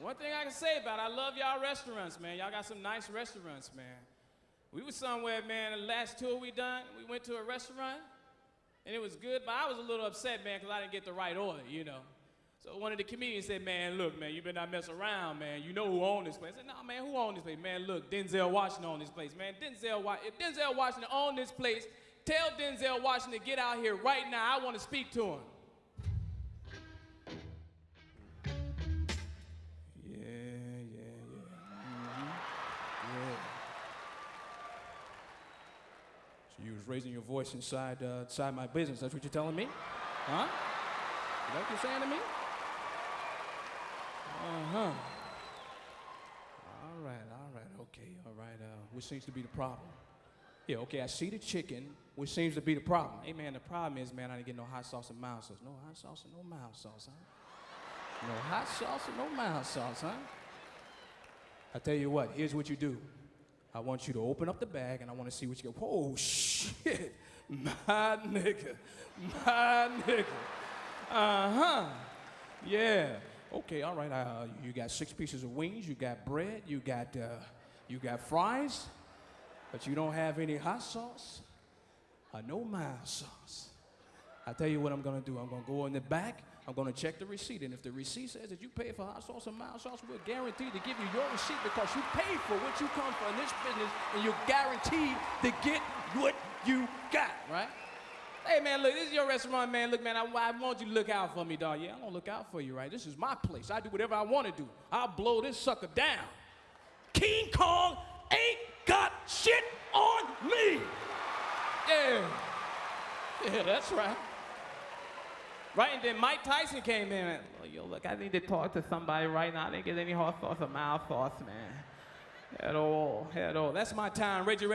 One thing I can say about it, I love y'all restaurants, man. Y'all got some nice restaurants, man. We was somewhere, man, the last tour we done, we went to a restaurant, and it was good, but I was a little upset, man, because I didn't get the right order, you know. So one of the comedians said, man, look, man, you better not mess around, man. You know who owned this place. I said, no, man, who owned this place? Man, look, Denzel Washington owned this place, man. Denzel, if Denzel Washington owned this place, tell Denzel Washington to get out here right now. I want to speak to him. So you was raising your voice inside, uh, inside my business. That's what you're telling me? Huh? Is that what you're saying to me? Uh-huh. All right, all right, okay, all right. Uh, which seems to be the problem? Yeah, okay, I see the chicken, which seems to be the problem. Hey, man, the problem is, man, I didn't get no hot sauce and mild sauce. No hot sauce and no mild sauce, huh? No hot sauce and no mild sauce, huh? I tell you what, here's what you do. I want you to open up the bag and I want to see what you get. Whoa, shit. My nigga. My nigga. Uh huh. Yeah. Okay, all right. Uh, you got six pieces of wings, you got bread, you got, uh, you got fries, but you don't have any hot sauce or no mild sauce. I tell you what I'm gonna do. I'm gonna go in the back. I'm gonna check the receipt, and if the receipt says that you paid for hot sauce and mild sauce, we're guaranteed to give you your receipt because you paid for what you come for in this business, and you're guaranteed to get what you got, right? Hey man, look, this is your restaurant, man. Look, man, I, I want you to look out for me, dog. Yeah, I'm gonna look out for you, right? This is my place. I do whatever I want to do. I'll blow this sucker down. King Kong ain't got shit on me. Yeah. Yeah, that's right. Right, and then Mike Tyson came in and, oh, yo, look, I need to talk to somebody right now. I didn't get any hot sauce or mild sauce, man. At all, at all. That's my time. Reggie